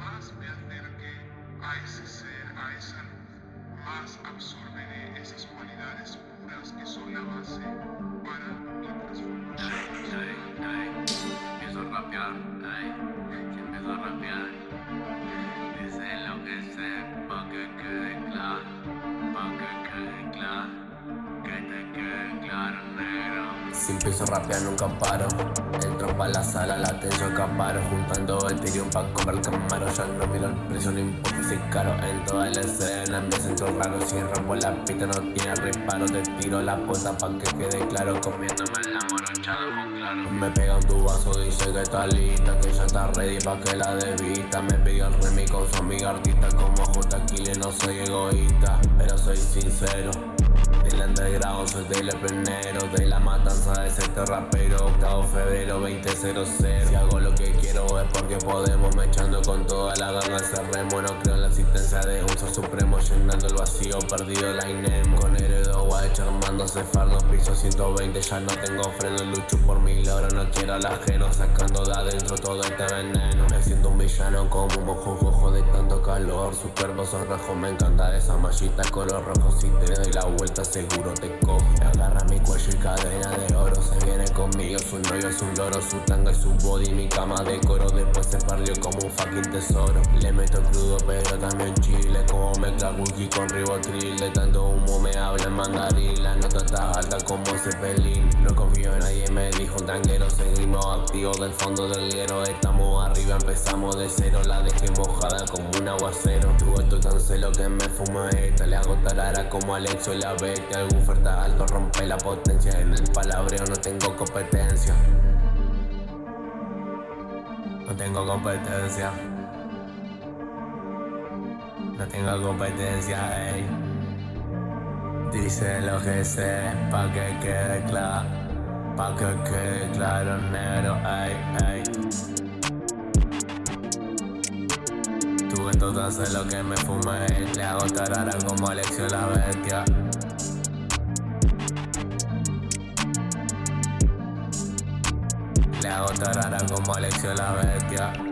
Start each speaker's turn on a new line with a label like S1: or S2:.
S1: más me acerque a ese ser, a esa luz, más absorberé esas cualidades puras que son la base para mi transformación.
S2: Ey, ey, empiezo a rapear, si empiezo a rapear, dice lo que sé, pa' que quede claro, pa' que quede claro, que te quede claro, negro.
S3: Si empiezo a rapear nunca paro pa' la sala, la atención acaparo Juntando Ethereum pa' comprar camaro Ya no miro el precio, no importa si caro. En toda la escena me siento raro Si rompo la pista no tiene reparo. Te tiro la puerta pa' que quede claro Comiéndome el amorochado con claro. Me pega un tubazo, dice que está lista Que ya está ready pa' que la desvista Me pidió el remix con su amiga artista Como J. Kille no soy egoísta Pero soy sincero del underground soy del pionero De la matanza de ese rapero Octavo febrero 2000 Si hago lo que quiero es porque podemos Me echando con toda la gana cerremos No creo en la existencia de un ser supremo Llenando el vacío, perdido la INEM Guacho armándose fardos Piso 120, ya no tengo freno Lucho por mi logro, no quiero al ajeno Sacando de adentro todo este veneno Me siento un villano como un mojojojo de tanto calor Su cuerpo me encanta esa mallita color rojo Si te doy la vuelta seguro te cojo Agarra mi cuello y cadena de oro Se viene conmigo, su novio es un loro Su tanga y su body, mi cama de coro. Después se perdió como un fucking tesoro. Le meto crudo pero también chile. Como mezcla whisky con ribotril. De tanto humo me habla en mandarín. La nota está alta como Zeppelin. No confío en nadie, me dijo un tanguero. Seguimos activos del fondo del hielo. Estamos arriba, empezamos de cero. La dejé mojada como un aguacero Tan celo que me fumo esta. Le hago tarara como Alexo la bestia Algún oferta alto rompe la potencia. En el palabreo no tengo competencia. No tengo competencia. No tengo competencia, ey. Dice lo que sé, pa' que quede claro Pa' que quede claro, negro, ey, ey Todo haces lo que me fumé Le hago tarara como Alexio la bestia. Le hago tarara como Alexio la bestia